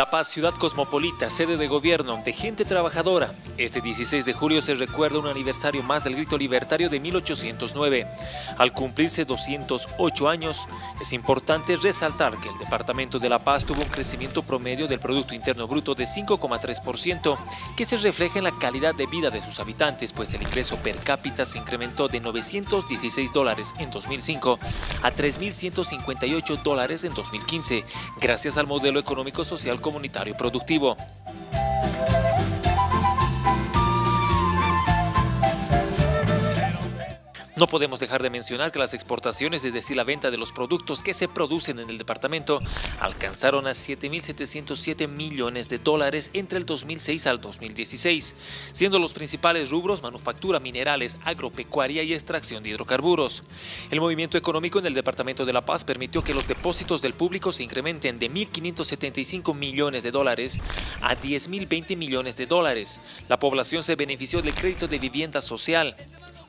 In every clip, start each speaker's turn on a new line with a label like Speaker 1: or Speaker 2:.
Speaker 1: La Paz, ciudad cosmopolita, sede de gobierno, de gente trabajadora. Este 16 de julio se recuerda un aniversario más del grito libertario de 1809. Al cumplirse 208 años, es importante resaltar que el Departamento de La Paz tuvo un crecimiento promedio del Producto Interno Bruto de 5,3%, que se refleja en la calidad de vida de sus habitantes, pues el ingreso per cápita se incrementó de 916 dólares en 2005 a 3.158 dólares en 2015, gracias al modelo económico-social comunitario productivo. No podemos dejar de mencionar que las exportaciones, es decir, la venta de los productos que se producen en el departamento, alcanzaron a 7.707 millones de dólares entre el 2006 al 2016, siendo los principales rubros manufactura, minerales, agropecuaria y extracción de hidrocarburos. El movimiento económico en el departamento de La Paz permitió que los depósitos del público se incrementen de 1.575 millones de dólares a 10.020 millones de dólares. La población se benefició del crédito de vivienda social,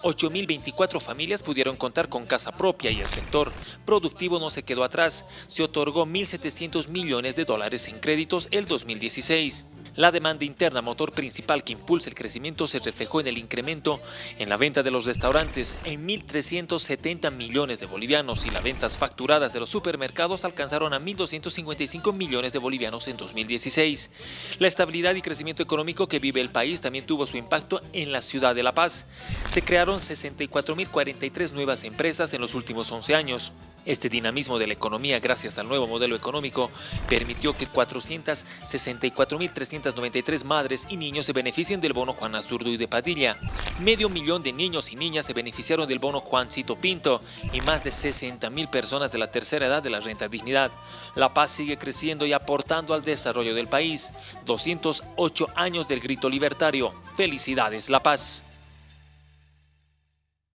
Speaker 1: 8.024 familias pudieron contar con casa propia y el sector productivo no se quedó atrás. Se otorgó 1.700 millones de dólares en créditos el 2016. La demanda interna, motor principal que impulsa el crecimiento, se reflejó en el incremento en la venta de los restaurantes en 1.370 millones de bolivianos y las ventas facturadas de los supermercados alcanzaron a 1.255 millones de bolivianos en 2016. La estabilidad y crecimiento económico que vive el país también tuvo su impacto en la ciudad de La Paz. Se crearon 64.043 nuevas empresas en los últimos 11 años. Este dinamismo de la economía gracias al nuevo modelo económico permitió que 464.393 madres y niños se beneficien del bono Juan Azurdo y de Padilla. Medio millón de niños y niñas se beneficiaron del bono Juancito Pinto y más de 60.000 personas de la tercera edad de la renta dignidad. La paz sigue creciendo y aportando al desarrollo del país. 208 años del grito libertario. Felicidades La Paz.